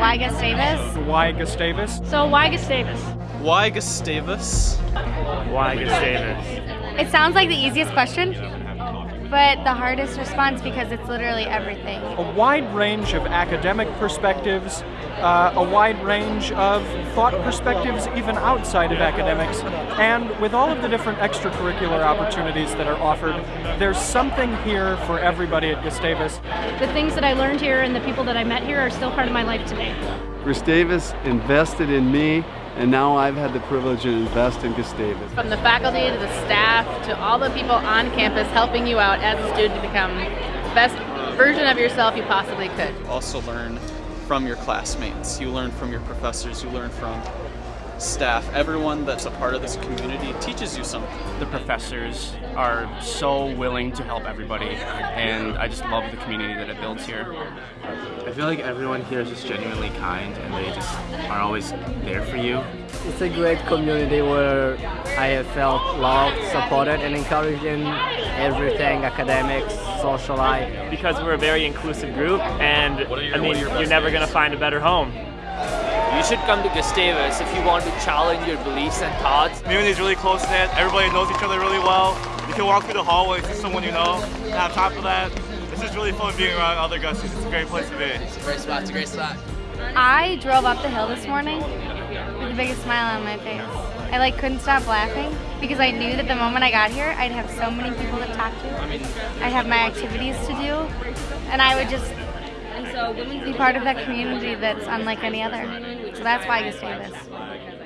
Why Gustavus? Why Gustavus? So why Gustavus? Why Gustavus? Why Gustavus? It sounds like the easiest question, but the hardest response because it's literally everything. A wide range of academic perspectives, uh, a wide range of thought perspectives even outside of academics, and with all of the different extracurricular opportunities that are offered, there's something here for everybody at Gustavus. The things that I learned here and the people that I met here are still part of my life today. Gustavus invested in me and now I've had the privilege to invest in Gustavus. From the faculty to the staff to all the people on campus helping you out as a student to become the best version of yourself you possibly could. Also learn from your classmates, you learn from your professors, you learn from staff, everyone that's a part of this community teaches you something. The professors are so willing to help everybody and I just love the community that it builds here. I feel like everyone here is just genuinely kind and they just are always there for you. It's a great community where I have felt loved, supported and encouraged in everything, academics, social life. Because we're a very inclusive group and I mean you're never going to find a better home. You should come to Gustavus if you want to challenge your beliefs and thoughts. Community is really close knit. Everybody knows each other really well. You can walk through the hallway to someone you know. And on top of that, it's just really fun being around other Gusties. It's a great place to be. It's a great spot. It's a great spot. I drove up the hill this morning with the biggest smile on my face. I like couldn't stop laughing because I knew that the moment I got here, I'd have so many people to talk to. I'd have my activities to do, and I would just be part of that community that's unlike any other. So that's why Gustavus.